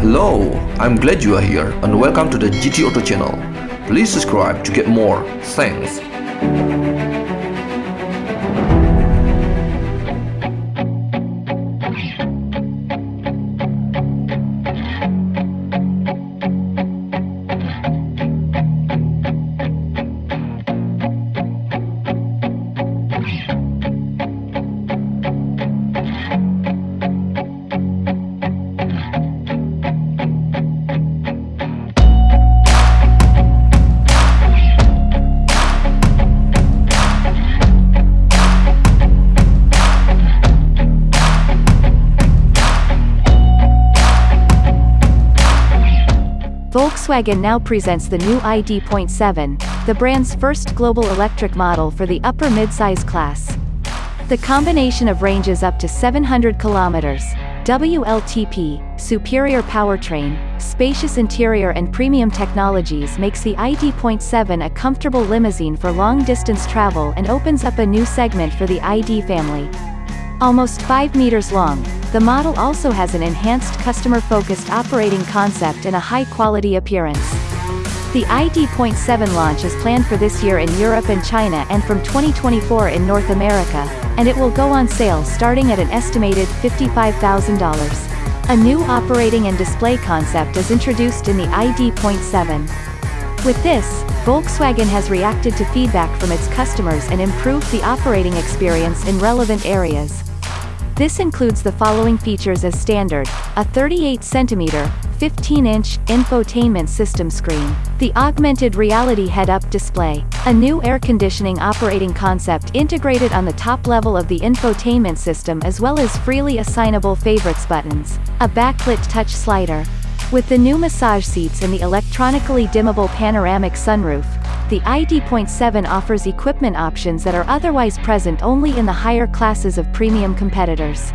Hello, I'm glad you are here and welcome to the GT Auto channel. Please subscribe to get more. Thanks. Volkswagen now presents the new ID.7, the brand's first global electric model for the upper midsize class. The combination of ranges up to 700 kilometers, WLTP, superior powertrain, spacious interior and premium technologies makes the ID.7 a comfortable limousine for long-distance travel and opens up a new segment for the ID family. Almost 5 meters long, the model also has an enhanced customer-focused operating concept and a high-quality appearance. The ID.7 launch is planned for this year in Europe and China and from 2024 in North America, and it will go on sale starting at an estimated $55,000. A new operating and display concept is introduced in the ID.7. With this, Volkswagen has reacted to feedback from its customers and improved the operating experience in relevant areas. This includes the following features as standard, a 38cm, 15-inch, infotainment system screen, the augmented reality head-up display, a new air conditioning operating concept integrated on the top level of the infotainment system as well as freely assignable favorites buttons, a backlit touch slider. With the new massage seats and the electronically dimmable panoramic sunroof, the ID.7 offers equipment options that are otherwise present only in the higher classes of premium competitors.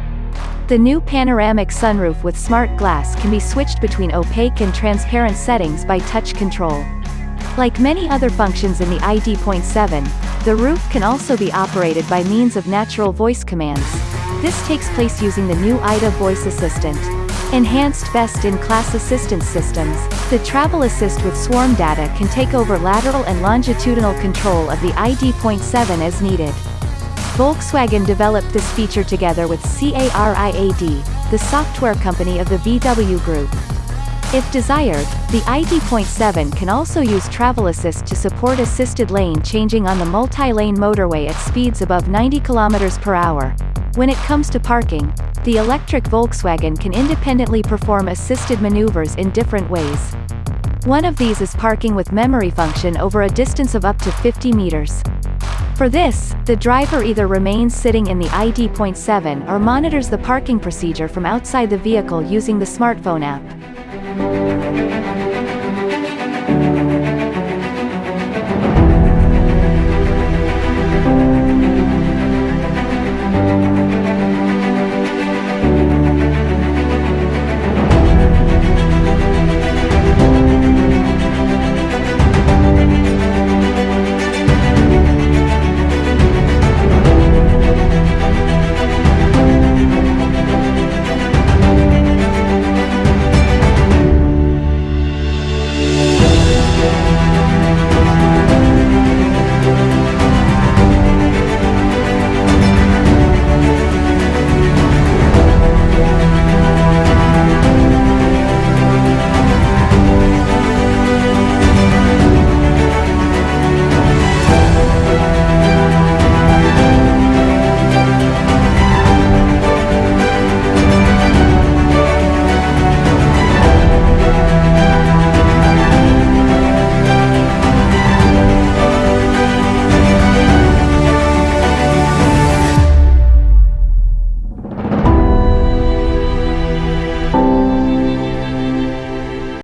The new panoramic sunroof with smart glass can be switched between opaque and transparent settings by touch control. Like many other functions in the ID.7, the roof can also be operated by means of natural voice commands. This takes place using the new IDA voice assistant. Enhanced best-in-class assistance systems, the Travel Assist with Swarm data can take over lateral and longitudinal control of the ID.7 as needed. Volkswagen developed this feature together with CARIAD, the software company of the VW Group. If desired, the ID.7 can also use Travel Assist to support assisted lane changing on the multi-lane motorway at speeds above 90 km per hour. When it comes to parking, the electric Volkswagen can independently perform assisted maneuvers in different ways. One of these is parking with memory function over a distance of up to 50 meters. For this, the driver either remains sitting in the ID.7 or monitors the parking procedure from outside the vehicle using the smartphone app.